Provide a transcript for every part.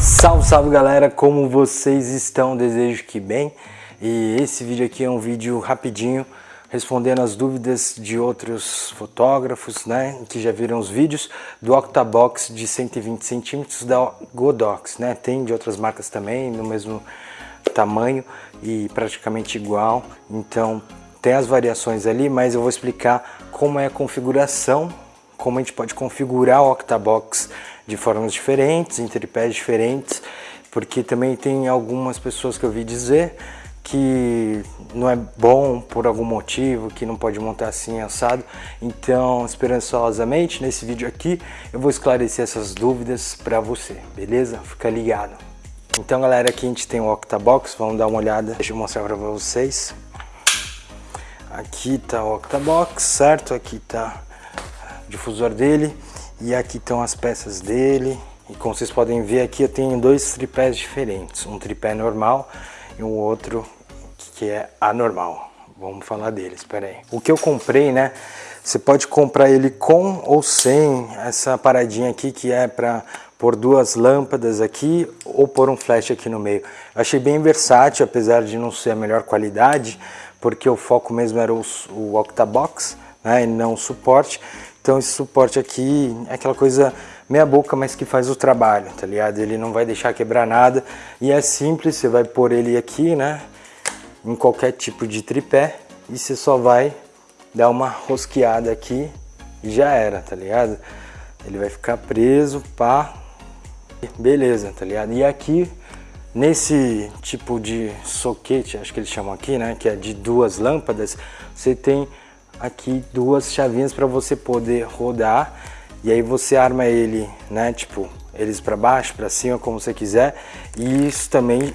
Salve, salve galera, como vocês estão? Desejo que bem. E esse vídeo aqui é um vídeo rapidinho, respondendo as dúvidas de outros fotógrafos, né, que já viram os vídeos do Octabox de 120 centímetros da Godox, né, tem de outras marcas também, no mesmo tamanho e praticamente igual, então tem as variações ali, mas eu vou explicar como é a configuração, como a gente pode configurar o Octabox de formas diferentes, em tripés diferentes, porque também tem algumas pessoas que eu vi dizer que não é bom por algum motivo, que não pode montar assim assado. Então, esperançosamente, nesse vídeo aqui, eu vou esclarecer essas dúvidas para você, beleza? Fica ligado. Então, galera, aqui a gente tem o Octabox, vamos dar uma olhada, deixa eu mostrar para vocês. Aqui tá o Octabox, certo? Aqui tá o difusor dele e aqui estão as peças dele. E como vocês podem ver aqui, eu tenho dois tripés diferentes, um tripé normal e um outro que é anormal. Vamos falar deles, espera aí. O que eu comprei, né? Você pode comprar ele com ou sem essa paradinha aqui que é para pôr duas lâmpadas aqui ou pôr um flash aqui no meio. Eu achei bem versátil, apesar de não ser a melhor qualidade, porque o foco mesmo era o, o Octabox, né, e não o suporte. Então esse suporte aqui é aquela coisa meia boca, mas que faz o trabalho, tá ligado? Ele não vai deixar quebrar nada e é simples, você vai pôr ele aqui, né? em qualquer tipo de tripé e você só vai dar uma rosqueada aqui e já era, tá ligado? Ele vai ficar preso, pá, beleza, tá ligado? E aqui, nesse tipo de soquete, acho que eles chamam aqui, né, que é de duas lâmpadas, você tem aqui duas chavinhas para você poder rodar e aí você arma ele, né, tipo, eles para baixo, para cima, como você quiser, e isso também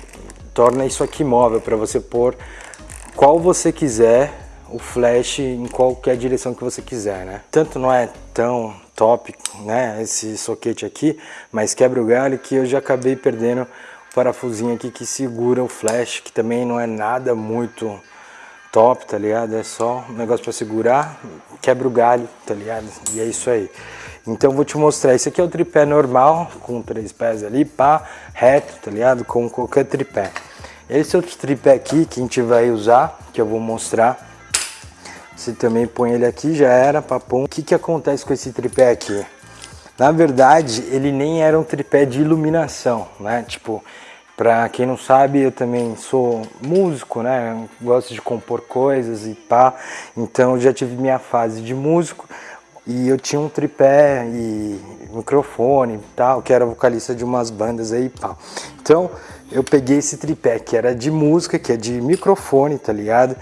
torna isso aqui móvel para você pôr qual você quiser o flash em qualquer direção que você quiser, né? Tanto não é tão top, né, esse soquete aqui, mas quebra o galho que eu já acabei perdendo o parafusinho aqui que segura o flash, que também não é nada muito top, tá ligado? É só um negócio para segurar, quebra o galho, tá ligado? E é isso aí. Então vou te mostrar, esse aqui é o tripé normal, com três pés ali, pá, reto, tá ligado? Com qualquer tripé. Esse outro tripé aqui que a gente vai usar, que eu vou mostrar, você também põe ele aqui, já era, papum. O que que acontece com esse tripé aqui? Na verdade, ele nem era um tripé de iluminação, né? Tipo, pra quem não sabe, eu também sou músico, né? Gosto de compor coisas e pá. Então, eu já tive minha fase de músico e eu tinha um tripé e microfone e tal, que era vocalista de umas bandas aí, pá. Então, eu peguei esse tripé que era de música, que é de microfone, tá ligado?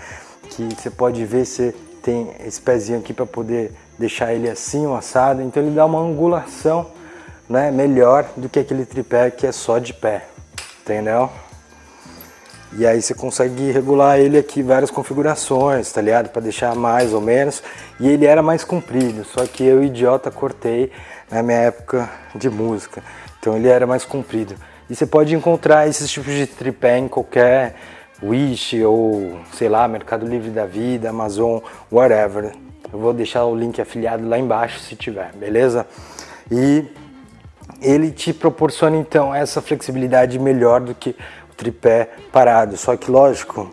Que você pode ver, você tem esse pezinho aqui para poder deixar ele assim, o assado. Então ele dá uma angulação, né, melhor do que aquele tripé que é só de pé, entendeu? E aí você consegue regular ele aqui várias configurações, tá ligado? Para deixar mais ou menos. E ele era mais comprido, só que eu, idiota, cortei na minha época de música. Então ele era mais comprido. E você pode encontrar esses tipos de tripé em qualquer Wish ou, sei lá, Mercado Livre da Vida, Amazon, whatever. Eu vou deixar o link afiliado lá embaixo se tiver, beleza? E ele te proporciona então essa flexibilidade melhor do que tripé parado. Só que lógico,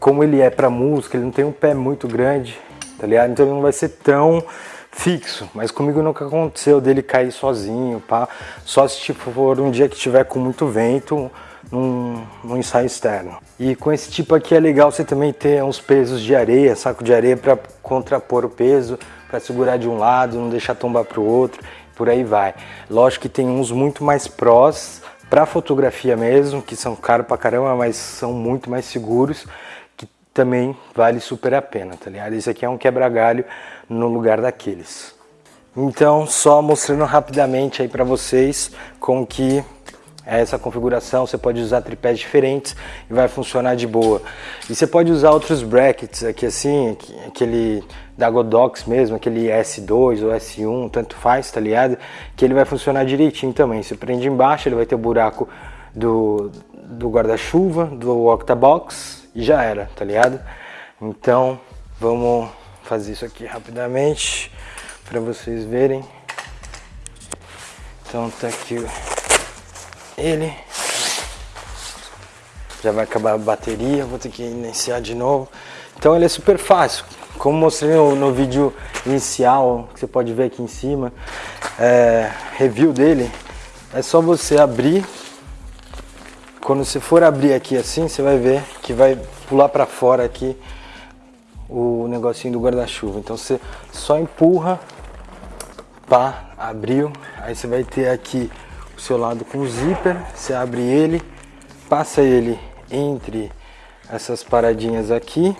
como ele é para música, ele não tem um pé muito grande, tá ligado? Então ele não vai ser tão fixo, mas comigo nunca aconteceu dele cair sozinho, pá. Só se tipo, for um dia que tiver com muito vento, num, num, ensaio externo. E com esse tipo aqui é legal você também ter uns pesos de areia, saco de areia para contrapor o peso, para segurar de um lado, não deixar tombar para o outro, por aí vai. Lógico que tem uns muito mais prós, para fotografia mesmo, que são caros pra caramba, mas são muito mais seguros, que também vale super a pena, tá ligado? Esse aqui é um quebra-galho no lugar daqueles. Então, só mostrando rapidamente aí para vocês com que essa configuração, você pode usar tripés diferentes e vai funcionar de boa. E você pode usar outros brackets aqui assim, aquele da Godox mesmo, aquele S2 ou S1, tanto faz, tá ligado? Que ele vai funcionar direitinho também. Você prende embaixo, ele vai ter o buraco do, do guarda-chuva, do Octabox e já era, tá ligado? Então, vamos fazer isso aqui rapidamente para vocês verem. Então tá aqui ele. Já vai acabar a bateria, vou ter que iniciar de novo. Então ele é super fácil. Como mostrei no, no vídeo inicial, que você pode ver aqui em cima, é, review dele, é só você abrir. Quando você for abrir aqui assim, você vai ver que vai pular para fora aqui o negocinho do guarda-chuva. Então você só empurra, pá, abriu. Aí você vai ter aqui o seu lado com o zíper, você abre ele, passa ele entre essas paradinhas aqui.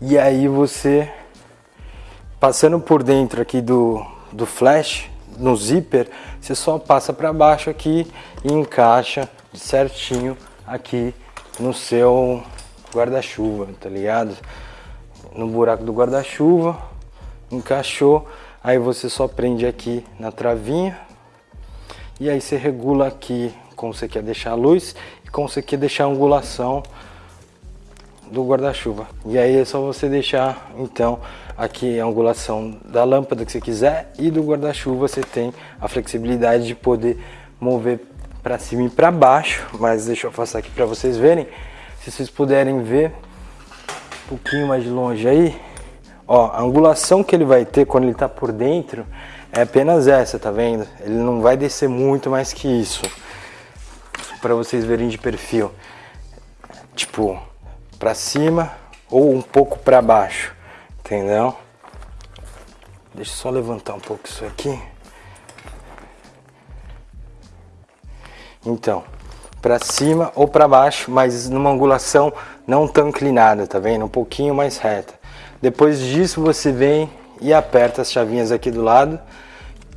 E aí você, passando por dentro aqui do, do flash, no zíper, você só passa para baixo aqui e encaixa certinho aqui no seu guarda-chuva, tá ligado? No buraco do guarda-chuva, encaixou, aí você só prende aqui na travinha e aí você regula aqui como você quer deixar a luz e como você quer deixar a angulação do guarda-chuva. E aí é só você deixar então aqui a angulação da lâmpada que você quiser e do guarda-chuva você tem a flexibilidade de poder mover para cima e para baixo, mas deixa eu afastar aqui para vocês verem. Se vocês puderem ver pouquinho mais de longe aí, ó, a angulação que ele vai ter quando ele está por dentro é apenas essa, tá vendo? Ele não vai descer muito mais que isso. Para vocês verem de perfil. Tipo, para cima ou um pouco para baixo, entendeu? Deixa eu só levantar um pouco isso aqui. Então, para cima ou para baixo, mas numa angulação não tão inclinada, tá vendo? Um pouquinho mais reta. Depois disso você vem e aperta as chavinhas aqui do lado.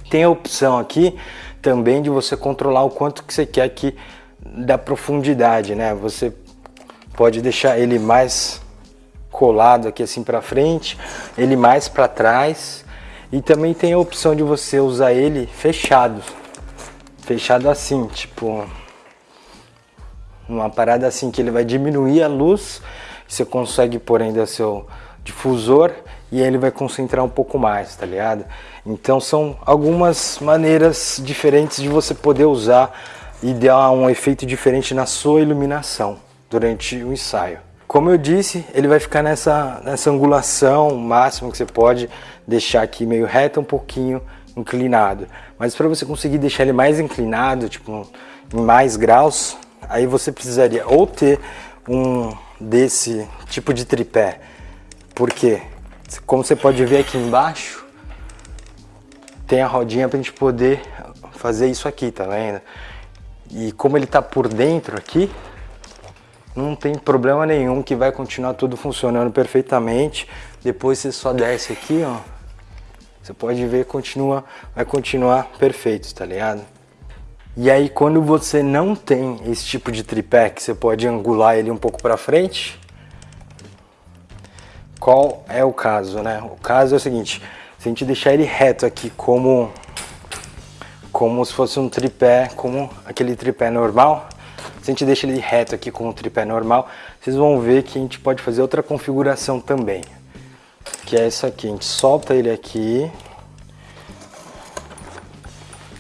Tem a opção aqui também de você controlar o quanto que você quer aqui da profundidade, né? Você pode deixar ele mais colado aqui assim para frente, ele mais para trás. E também tem a opção de você usar ele fechado, fechado assim, tipo uma parada assim que ele vai diminuir a luz, você consegue pôr ainda seu difusor e ele vai concentrar um pouco mais, tá ligado? Então são algumas maneiras diferentes de você poder usar e dar um efeito diferente na sua iluminação durante o ensaio. Como eu disse, ele vai ficar nessa, nessa angulação máxima que você pode deixar aqui meio reto, um pouquinho inclinado. Mas para você conseguir deixar ele mais inclinado, tipo em mais graus, aí você precisaria ou ter um desse tipo de tripé, porque como você pode ver aqui embaixo, tem a rodinha para a gente poder fazer isso aqui, tá vendo? E como ele está por dentro aqui, não tem problema nenhum que vai continuar tudo funcionando perfeitamente. Depois você só desce aqui, ó, você pode ver, continua, vai continuar perfeito, tá ligado? E aí quando você não tem esse tipo de tripé, que você pode angular ele um pouco para frente, qual é o caso, né? O caso é o seguinte, se a gente deixar ele reto aqui como, como se fosse um tripé, como aquele tripé normal, se a gente deixa ele reto aqui com o tripé normal, vocês vão ver que a gente pode fazer outra configuração também que é essa aqui. A gente solta ele aqui,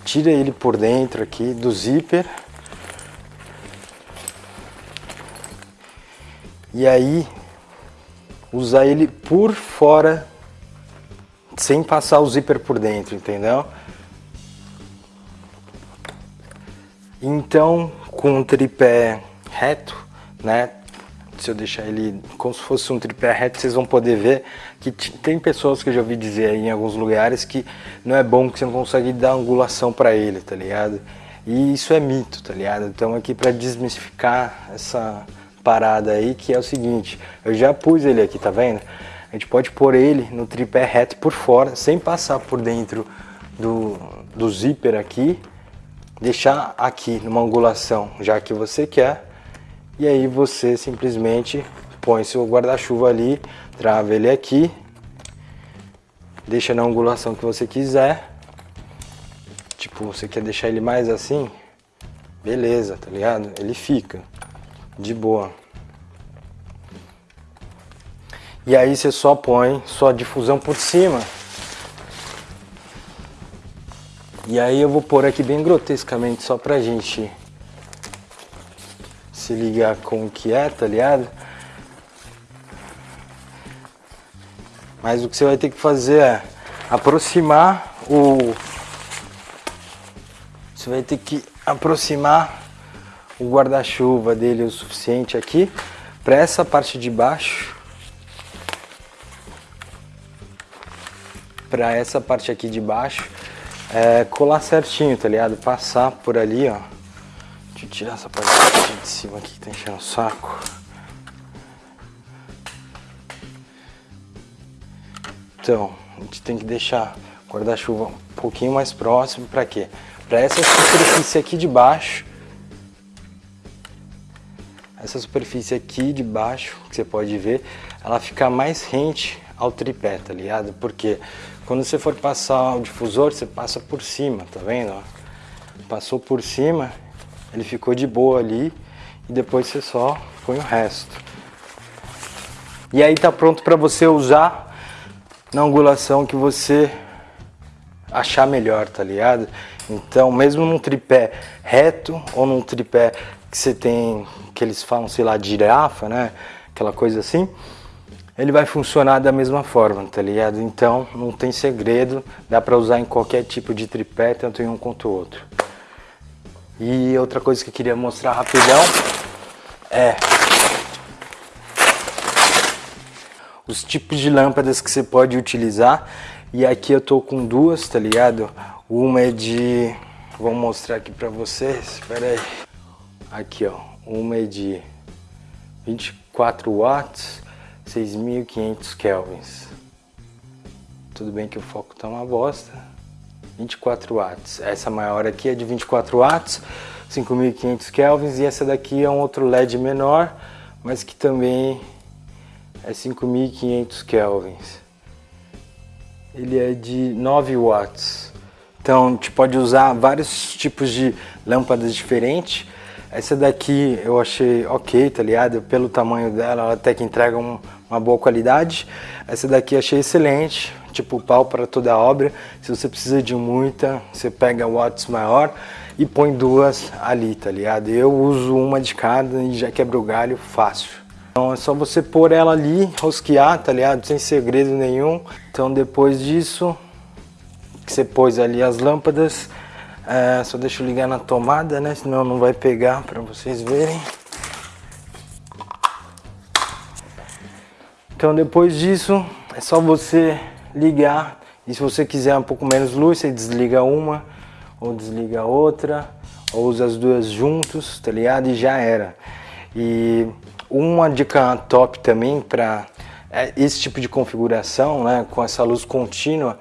tira ele por dentro aqui do zíper. E aí, usar ele por fora, sem passar o zíper por dentro, entendeu? Então, com o tripé reto, né, se eu deixar ele como se fosse um tripé reto, vocês vão poder ver que tem pessoas que eu já ouvi dizer aí em alguns lugares que não é bom que você não consegue dar angulação para ele, tá ligado? E isso é mito, tá ligado? Então aqui para desmistificar essa parada aí, que é o seguinte, eu já pus ele aqui, tá vendo? A gente pode pôr ele no tripé reto por fora, sem passar por dentro do, do zíper aqui, deixar aqui numa angulação, já que você quer, e aí você simplesmente põe seu guarda-chuva ali, trava ele aqui, deixa na angulação que você quiser. Tipo, você quer deixar ele mais assim? Beleza, tá ligado? Ele fica de boa. E aí você só põe sua difusão por cima E aí eu vou pôr aqui bem grotescamente só pra gente se ligar com o que é, tá ligado? Mas o que você vai ter que fazer é aproximar o... Você vai ter que aproximar o guarda-chuva dele o suficiente aqui para essa parte de baixo para essa parte aqui de baixo é, colar certinho, tá ligado? Passar por ali, ó. Eu tirar essa parte de cima aqui que tá enchendo o saco. Então, a gente tem que deixar o guarda-chuva um pouquinho mais próximo, para quê? Para essa superfície aqui de baixo, essa superfície aqui de baixo, que você pode ver, ela ficar mais rente ao tripé, tá ligado? Porque quando você for passar o difusor, você passa por cima, tá vendo? Passou por cima, ele ficou de boa ali e depois você só põe o resto. E aí tá pronto para você usar na angulação que você achar melhor, tá ligado? Então, mesmo num tripé reto ou num tripé que você tem, que eles falam, sei lá, girafa, né? Aquela coisa assim, ele vai funcionar da mesma forma, tá ligado? Então não tem segredo, dá para usar em qualquer tipo de tripé, tanto em um quanto o outro. E outra coisa que eu queria mostrar rapidão é os tipos de lâmpadas que você pode utilizar. E aqui eu tô com duas, tá ligado? Uma é de... Vou mostrar aqui pra vocês, espera aí. Aqui, ó. Uma é de 24 watts 6.500 kelvins. Tudo bem que o foco tá uma bosta. 24 watts. Essa maior aqui é de 24 watts, 5.500 kelvins. E essa daqui é um outro LED menor, mas que também é 5.500 kelvins. Ele é de 9 watts. Então, a gente pode usar vários tipos de lâmpadas diferentes. Essa daqui eu achei ok, tá ligado? Pelo tamanho dela, ela até que entrega um, uma boa qualidade. Essa daqui achei excelente, tipo pau para toda a obra. Se você precisa de muita, você pega watts maior e põe duas ali, tá ligado? Eu uso uma de cada e já quebra o galho fácil. Então é só você pôr ela ali, rosquear, tá ligado? Sem segredo nenhum. Então depois disso, que você pôs ali as lâmpadas, é, só deixa eu ligar na tomada, né? Senão não vai pegar para vocês verem. Então depois disso é só você ligar e se você quiser um pouco menos luz, você desliga uma ou desliga outra ou usa as duas juntos, tá ligado? E já era. E uma dica top também para é, esse tipo de configuração, né, com essa luz contínua,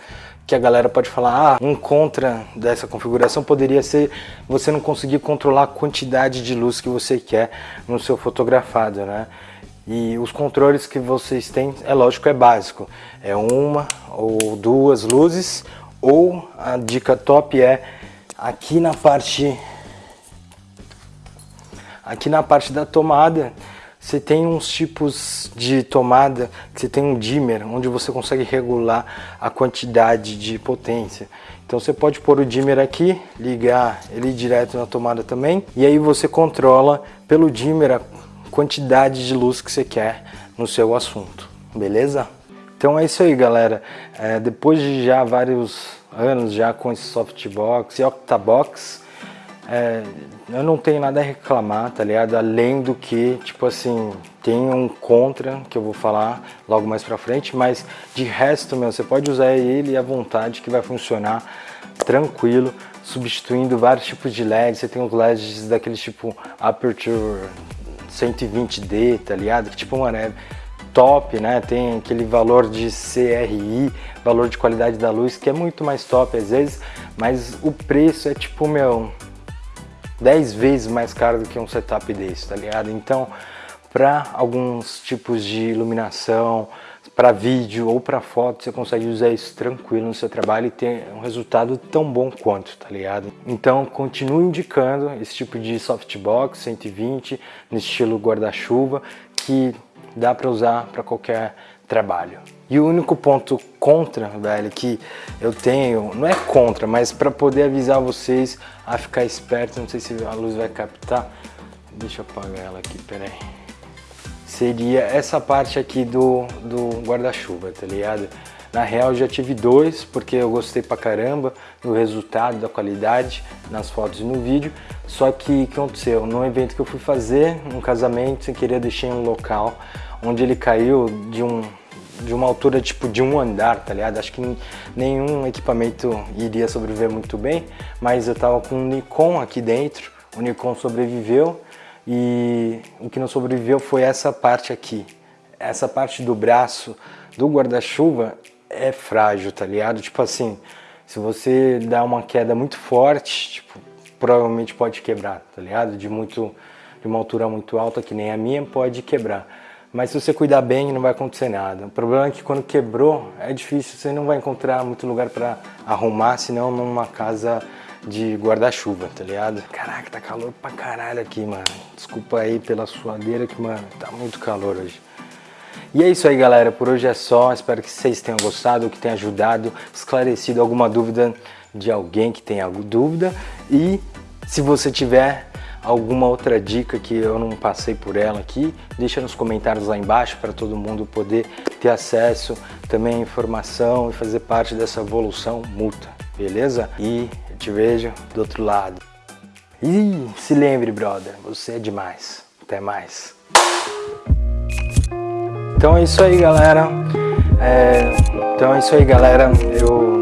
que a galera pode falar, ah, um contra dessa configuração poderia ser você não conseguir controlar a quantidade de luz que você quer no seu fotografado, né? E os controles que vocês têm, é lógico, é básico. É uma ou duas luzes, ou a dica top é aqui na parte aqui na parte da tomada, você tem uns tipos de tomada que você tem um dimmer, onde você consegue regular a quantidade de potência. Então você pode pôr o dimmer aqui, ligar ele direto na tomada também, e aí você controla pelo dimmer quantidade de luz que você quer no seu assunto, beleza? Então é isso aí, galera. É, depois de já vários anos já com esse softbox e octabox, é, eu não tenho nada a reclamar, tá ligado? Além do que, tipo assim, tem um contra que eu vou falar logo mais pra frente, mas de resto, meu, você pode usar ele à vontade que vai funcionar tranquilo, substituindo vários tipos de LEDs. Você tem os LEDs daquele tipo Aperture 120D, tá ligado? Que tipo, mano, é top, né? Tem aquele valor de CRI, valor de qualidade da luz, que é muito mais top às vezes, mas o preço é tipo, meu, 10 vezes mais caro do que um setup desse, tá ligado? Então, para alguns tipos de iluminação, para vídeo ou para foto, você consegue usar isso tranquilo no seu trabalho e ter um resultado tão bom quanto, tá ligado? Então continue indicando esse tipo de softbox 120 no estilo guarda-chuva que dá para usar para qualquer trabalho. E o único ponto contra, velho, que eu tenho, não é contra, mas para poder avisar vocês a ficar esperto, não sei se a luz vai captar, deixa eu apagar ela aqui, peraí. Seria essa parte aqui do, do guarda-chuva, tá ligado? Na real já tive dois, porque eu gostei pra caramba do resultado, da qualidade, nas fotos e no vídeo. Só que o que aconteceu? No evento que eu fui fazer, um casamento, sem querer deixei um local onde ele caiu de um de uma altura tipo de um andar, tá ligado? Acho que nenhum equipamento iria sobreviver muito bem, mas eu tava com um Nikon aqui dentro, o Nikon sobreviveu e o que não sobreviveu foi essa parte aqui. Essa parte do braço do guarda-chuva é frágil, tá ligado? Tipo assim, se você dá uma queda muito forte, tipo, provavelmente pode quebrar, tá ligado? De, muito, de uma altura muito alta, que nem a minha, pode quebrar. Mas se você cuidar bem, não vai acontecer nada. O problema é que quando quebrou, é difícil, você não vai encontrar muito lugar para arrumar, senão numa casa de guarda-chuva, tá ligado? Caraca, tá calor pra caralho aqui, mano. Desculpa aí pela suadeira que, mano, tá muito calor hoje. E é isso aí, galera. Por hoje é só. Espero que vocês tenham gostado, que tenha ajudado, esclarecido alguma dúvida de alguém que tenha dúvida. E se você tiver alguma outra dica que eu não passei por ela aqui, deixa nos comentários lá embaixo para todo mundo poder ter acesso também à informação e fazer parte dessa evolução mútua, beleza? E eu te vejo do outro lado. E se lembre, brother, você é demais. Até mais. Então é isso aí, galera. É, então é isso aí, galera. Eu